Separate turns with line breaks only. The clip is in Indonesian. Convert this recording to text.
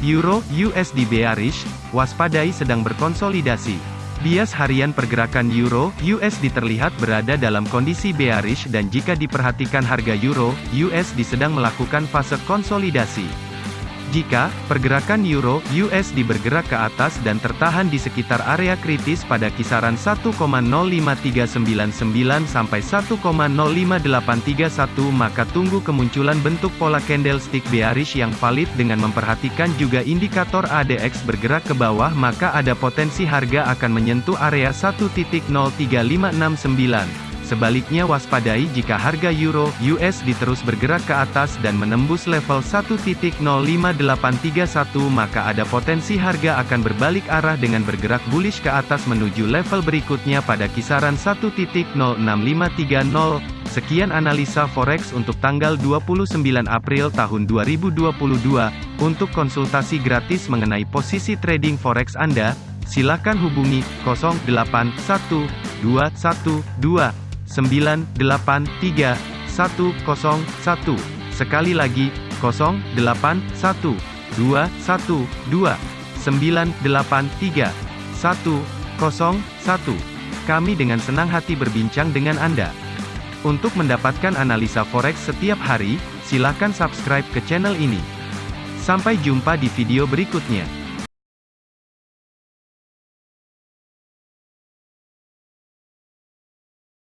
Euro USD bearish, waspadai sedang berkonsolidasi. Bias harian pergerakan Euro USD terlihat berada dalam kondisi bearish dan jika diperhatikan harga Euro USD sedang melakukan fase konsolidasi. Jika pergerakan euro USD bergerak ke atas dan tertahan di sekitar area kritis pada kisaran 1,05399 sampai 1,05831 maka tunggu kemunculan bentuk pola candlestick bearish yang valid dengan memperhatikan juga indikator ADX bergerak ke bawah maka ada potensi harga akan menyentuh area 1.03569. Sebaliknya waspadai jika harga euro USD terus bergerak ke atas dan menembus level 1.05831 maka ada potensi harga akan berbalik arah dengan bergerak bullish ke atas menuju level berikutnya pada kisaran 1.06530. Sekian analisa forex untuk tanggal 29 April tahun 2022. Untuk konsultasi gratis mengenai posisi trading forex Anda, silakan hubungi 081212 983 101. Sekali lagi, 081 212 983 101. Kami dengan senang hati berbincang dengan Anda. Untuk mendapatkan analisa forex setiap hari, silakan subscribe ke channel ini. Sampai jumpa di video berikutnya.